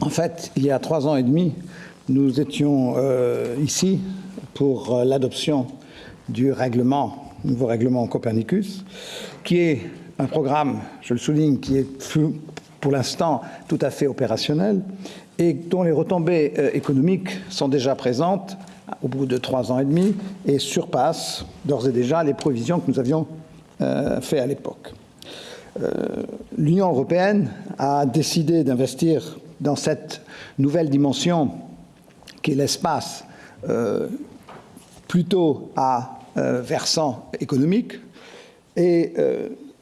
En fait, il y a trois ans et demi, nous étions euh, ici pour euh, l'adoption du règlement, nouveau règlement Copernicus, qui est un programme, je le souligne, qui est pour l'instant tout à fait opérationnel et dont les retombées euh, économiques sont déjà présentes au bout de trois ans et demi et surpassent d'ores et déjà les provisions que nous avions faites à l'époque. L'Union européenne a décidé d'investir dans cette nouvelle dimension qui est l'espace plutôt à versant économique et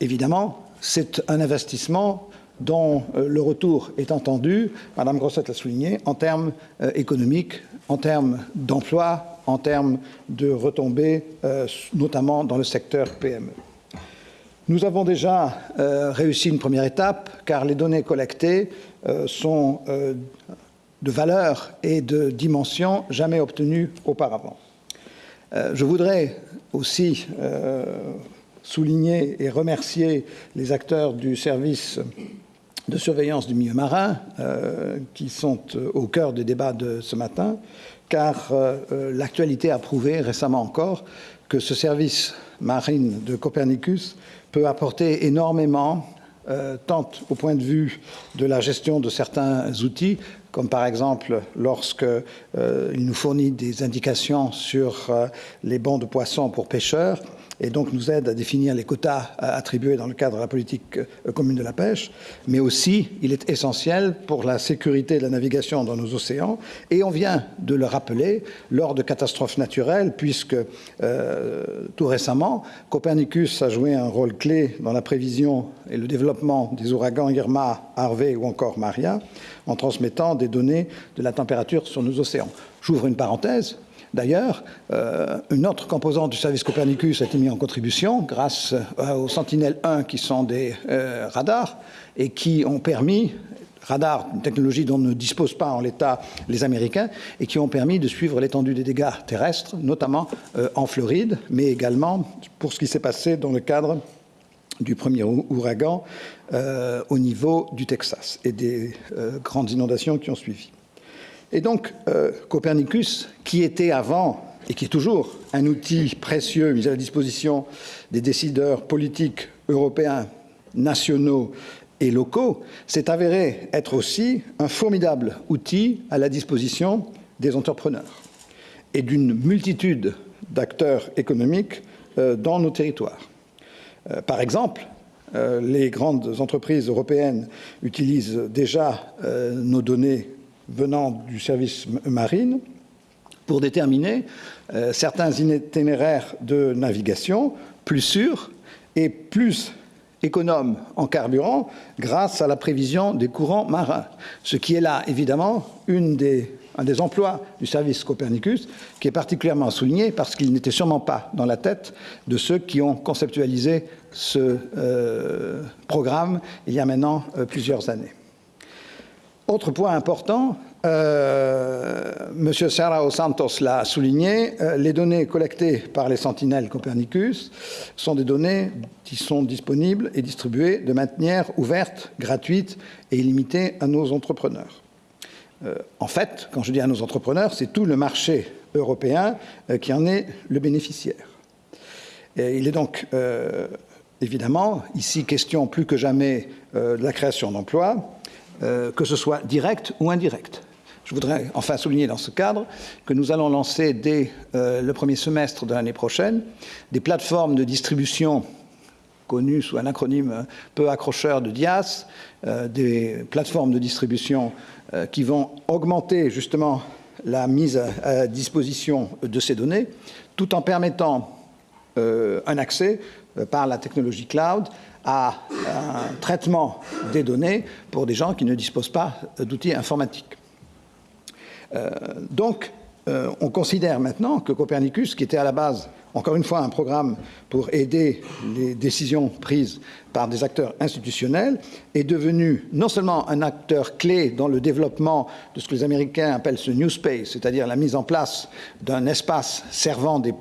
évidemment c'est un investissement dont euh, le retour est entendu, Madame Grossette l'a souligné, en termes euh, économiques, en termes d'emploi, en termes de retombées, euh, notamment dans le secteur PME. Nous avons déjà réussi une première étape, car les données collectées sont de valeur et de dimension jamais obtenues auparavant. je voudrais aussi souligner et remercier les acteurs du service de surveillance du milieu marin euh, qui sont euh, au cœur des débats de ce matin, car euh, l'actualité a prouvé récemment encore que ce service marine de Copernicus peut apporter énormément, tant au point de vue de la gestion de certains outils, comme par exemple lorsqu'il nous fournit des indications sur les bons de poissons pour pêcheurs, et donc nous aide à définir les quotas attribués dans le cadre de la politique euh, commune de la pêche, mais aussi il est essentiel pour la sécurité de la navigation dans nos océans, et on vient de le rappeler lors de catastrophes naturelles, puisque euh, tout récemment, Copernicus a joué un rôle clé dans la prévision et le développement des ouragans Irma, Harvey ou encore Maria, en transmettant des données de la température sur nos océans. J'ouvre une parenthèse, D'ailleurs, euh, une autre composante du service Copernicus a été mise en contribution grâce euh, aux Sentinelle-1 qui sont des euh, radars et qui ont permis radars, une technologie dont ne disposent pas en l'état les Américains, et qui ont permis de suivre l'étendue des dégâts terrestres, notamment en Floride, mais également pour ce qui s'est passé dans le cadre du premier ouragan au niveau du Texas et des grandes inondations qui ont suivi. Et donc, euh, Copernicus, qui était avant et qui est toujours un outil précieux mis à la disposition des décideurs politiques européens, nationaux et locaux, s'est avéré être aussi un formidable outil à la disposition des entrepreneurs et d'une multitude d'acteurs économiques euh, dans nos territoires. Euh, par exemple, les grandes entreprises européennes utilisent déjà nos données venant du service marine pour déterminer euh, certains itinéraires de navigation plus sûrs et plus économes en carburant grâce à la prévision des courants marins. Ce qui est là, évidemment, un des emplois du service Copernicus qui est particulièrement souligné parce qu'il n'était sûrement pas dans la tête de ceux qui ont conceptualisé ce euh, programme il y a maintenant euh, plusieurs années. Autre point important, euh, M. Serrao Santos l'a souligné, euh, les données collectées par les sentinelles Copernicus sont des données qui sont disponibles et distribuées de manière ouverte, gratuite et illimitée à nos entrepreneurs. Euh, en fait, quand je dis à nos entrepreneurs, c'est tout le marché européen qui en est le bénéficiaire. Il est donc évidemment ici question plus que jamais de la création d'emplois, que ce soit direct ou indirect. Je voudrais enfin souligner dans ce cadre que nous allons lancer dès euh, le premier semestre de l'année prochaine des plateformes de distribution connues sous un acronyme peu accrocheur de DIAS, euh, des plateformes de distribution qui vont augmenter justement la mise à, disposition de ces données, tout en permettant un accès par la technologie cloud à un traitement des données pour des gens qui ne disposent pas d'outils informatiques. Euh, donc, euh, on considère maintenant que Copernicus, qui était à la base, encore une fois, un programme pour aider les décisions prises par des acteurs institutionnels, est devenu non seulement un acteur clé dans le développement de ce que les Américains appellent ce New Space, c'est-à-dire la mise en place d'un espace servant des,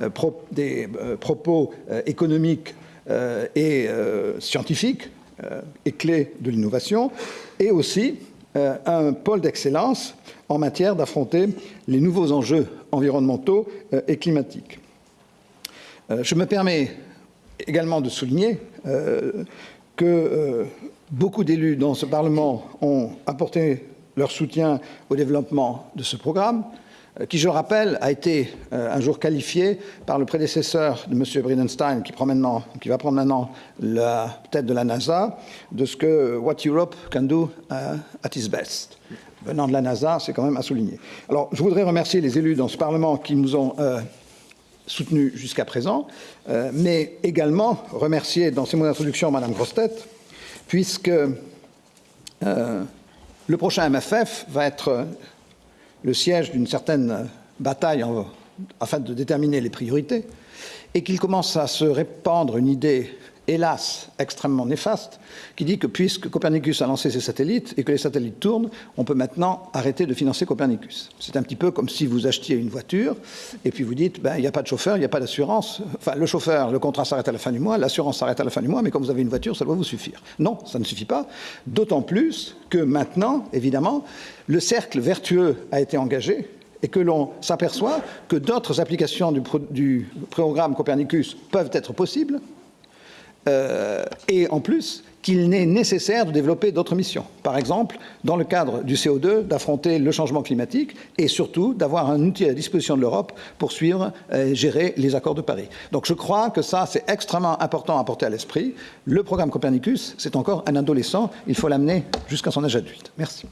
euh, propos économiques et scientifique euh, et clé de l'innovation, et aussi un pôle d'excellence en matière d'affronter les nouveaux enjeux environnementaux euh, et climatiques. Euh, je me permets également de souligner que beaucoup d'élus dans ce Parlement ont apporté leur soutien au développement de ce programme, qui, je le rappelle, a été un jour qualifié par le prédécesseur de M. Bridenstine, qui, prend maintenant, qui va prendre maintenant la tête de la NASA, de ce que What Europe can do at its best venant de la NASA, c'est quand même à souligner. Alors, je voudrais remercier les élus dans ce Parlement qui nous ont euh, soutenus jusqu'à présent, euh, mais également remercier dans ces mots d'introduction Mme Grostet, puisque euh, le prochain MFF va être le siège d'une certaine bataille afin de déterminer les priorités, et qu'il commence à se répandre une idée hélas, extrêmement néfaste, qui dit que puisque Copernicus a lancé ses satellites et que les satellites tournent, on peut maintenant arrêter de financer Copernicus. C'est un petit peu comme si vous achetiez une voiture et puis vous dites, ben, il n'y a pas de chauffeur, il n'y a pas d'assurance. Enfin, le chauffeur, le contrat s'arrête à la fin du mois, l'assurance s'arrête à la fin du mois, mais quand vous avez une voiture, ça doit vous suffire. Non, ça ne suffit pas. D'autant plus que maintenant, évidemment, le cercle vertueux a été engagé et que l'on s'aperçoit que d'autres applications du programme Copernicus peuvent être possibles, euh, et en plus qu'il n'est nécessaire de développer d'autres missions. Par exemple, dans le cadre du CO2, d'affronter le changement climatique et surtout d'avoir un outil à la disposition de l'Europe pour suivre et gérer les accords de Paris. Donc je crois que ça, c'est extrêmement important à porter à l'esprit. Le programme Copernicus, c'est encore un adolescent. Il faut l'amener jusqu'à son âge adulte. Merci.